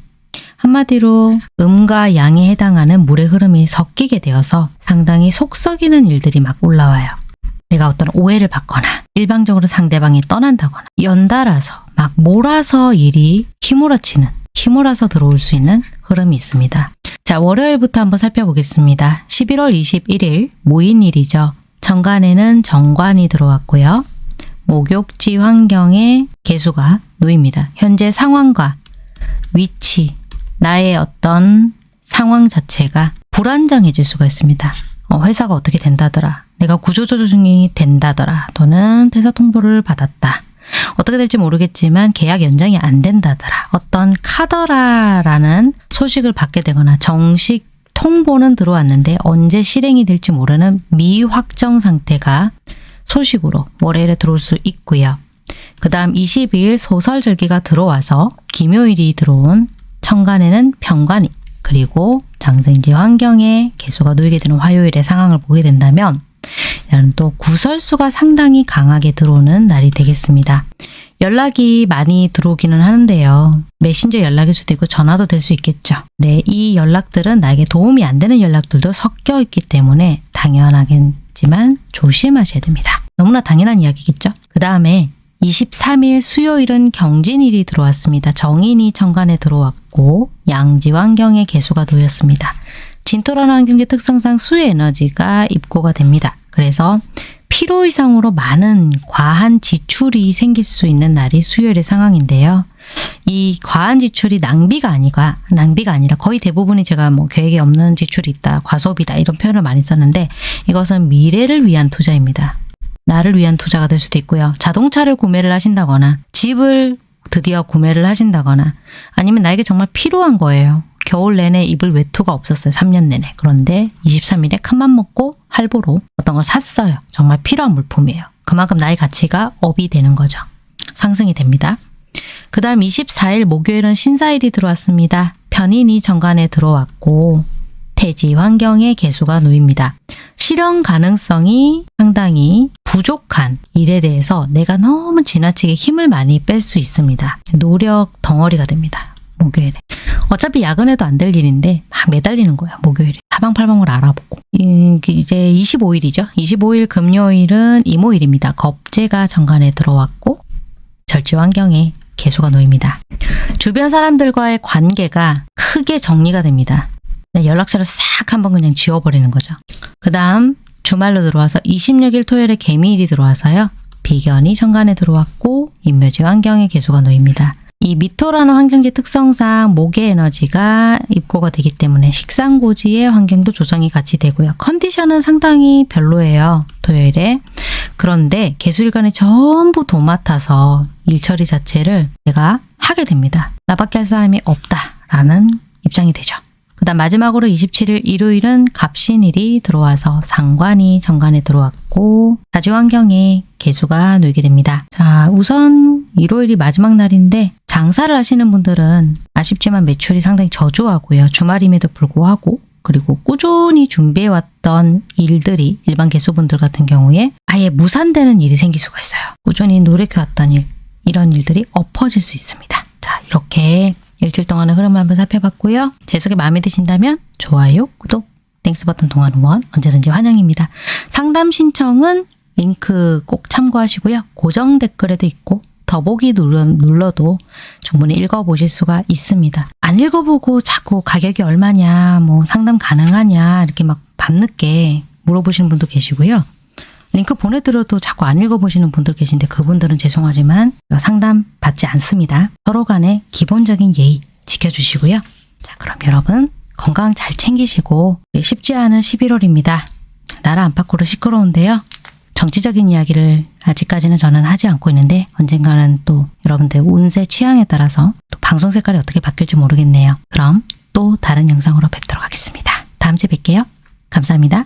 한마디로 음과 양에 해당하는 물의 흐름이 섞이게 되어서 상당히 속 썩이는 일들이 막 올라와요. 내가 어떤 오해를 받거나 일방적으로 상대방이 떠난다거나 연달아서 막 몰아서 일이 휘몰아치는 휘몰아서 들어올 수 있는 흐름이 있습니다. 자 월요일부터 한번 살펴보겠습니다. 11월 21일 모인일이죠. 정관에는 정관이 들어왔고요. 목욕지 환경에 개수가 놓입니다. 현재 상황과 위치, 나의 어떤 상황 자체가 불안정해질 수가 있습니다. 어, 회사가 어떻게 된다더라. 내가 구조조정이 된다더라. 또는 퇴사 통보를 받았다. 어떻게 될지 모르겠지만 계약 연장이 안 된다더라. 어떤 카더라라는 소식을 받게 되거나 정식 통보는 들어왔는데 언제 실행이 될지 모르는 미확정 상태가 소식으로 월요일에 들어올 수 있고요. 그 다음 22일 소설절기가 들어와서 김요일이 들어온 천간에는 병관이 그리고 장생지 환경에 개수가 놓이게 되는 화요일의 상황을 보게 된다면 또 구설수가 상당히 강하게 들어오는 날이 되겠습니다. 연락이 많이 들어오기는 하는데요. 메신저 연락일 수도 있고 전화도 될 수 있겠죠. 네, 이 연락들은 나에게 도움이 안 되는 연락들도 섞여 있기 때문에 당연하겠지만 조심하셔야 됩니다. 너무나 당연한 이야기겠죠. 그 다음에 23일 수요일은 경진일이 들어왔습니다. 정인이 천간에 들어왔고 양지 환경에 개수가 놓였습니다. 진토라는 환경지 특성상 수의 에너지가 입고가 됩니다. 그래서 필요 이상으로 많은 과한 지출이 생길 수 있는 날이 수요일의 상황인데요. 이 과한 지출이 낭비가 아니가 낭비가 아니라 거의 대부분이 제가 뭐 계획에 없는 지출이 있다, 과소비다 이런 표현을 많이 썼는데 이것은 미래를 위한 투자입니다. 나를 위한 투자가 될 수도 있고요. 자동차를 구매를 하신다거나 집을 드디어 구매를 하신다거나 아니면 나에게 정말 필요한 거예요. 겨울 내내 입을 외투가 없었어요. 3년 내내. 그런데 23일에 큰맘 먹고 할부로 어떤 걸 샀어요. 정말 필요한 물품이에요. 그만큼 나의 가치가 업이 되는 거죠. 상승이 됩니다. 그 다음 24일 목요일은 신사일이 들어왔습니다. 편인이 정관에 들어왔고 태지 환경에 개수가 놓입니다. 실현 가능성이 상당히 부족한 일에 대해서 내가 너무 지나치게 힘을 많이 뺄 수 있습니다. 노력 덩어리가 됩니다. 목요일에. 어차피 야근해도 안 될 일인데 막 매달리는 거예요. 목요일에. 사방팔방을 알아보고. 이- 이제 25일이죠. 25일 금요일은 이모일입니다. 겁재가 정관에 들어왔고 절지 환경에 개수가 놓입니다. 주변 사람들과의 관계가 크게 정리가 됩니다. 그냥 연락처를 싹 한번 그냥 지워버리는 거죠. 그 다음 주말로 들어와서 26일 토요일에 개미일이 들어와서요. 비견이 천간에 들어왔고 인묘지 환경에 개수가 놓입니다. 이 미토라는 환경지 특성상 목의 에너지가 입고가 되기 때문에 식상고지의 환경도 조성이 같이 되고요. 컨디션은 상당히 별로예요. 토요일에. 그런데 개수일간이 전부 도맡아서 일 처리 자체를 내가 하게 됩니다. 나밖에 할 사람이 없다라는 입장이 되죠. 그 다음 마지막으로 27일 일요일은 갑신일이 들어와서 상관이 정관에 들어왔고 다지환경에 개수가 놓이게 됩니다. 자 우선 일요일이 마지막 날인데 장사를 하시는 분들은 아쉽지만 매출이 상당히 저조하고요. 주말임에도 불구하고 그리고 꾸준히 준비해왔던 일들이 일반 개수분들 같은 경우에 아예 무산되는 일이 생길 수가 있어요. 꾸준히 노력해왔던 일 이런 일들이 엎어질 수 있습니다. 자 이렇게 일주일 동안의 흐름을 한번 살펴봤고요. 제 해석이 마음에 드신다면 좋아요, 구독, Thanks 버튼 통한 후원 언제든지 환영입니다. 상담 신청은 링크 꼭 참고하시고요. 고정 댓글에도 있고 더보기 눌러, 눌러도 충분히 읽어보실 수가 있습니다. 안 읽어보고 자꾸 가격이 얼마냐, 뭐 상담 가능하냐 이렇게 막 밤늦게 물어보시는 분도 계시고요. 링크 보내드려도 자꾸 안 읽어보시는 분들 계신데 그분들은 죄송하지만 상담 받지 않습니다. 서로 간의 기본적인 예의 지켜주시고요. 자 그럼 여러분 건강 잘 챙기시고 쉽지 않은 11월입니다. 나라 안팎으로 시끄러운데요. 정치적인 이야기를 아직까지는 저는 하지 않고 있는데 언젠가는 또 여러분들 운세 취향에 따라서 또 방송 색깔이 어떻게 바뀔지 모르겠네요. 그럼 또 다른 영상으로 뵙도록 하겠습니다. 다음 주에 뵐게요. 감사합니다.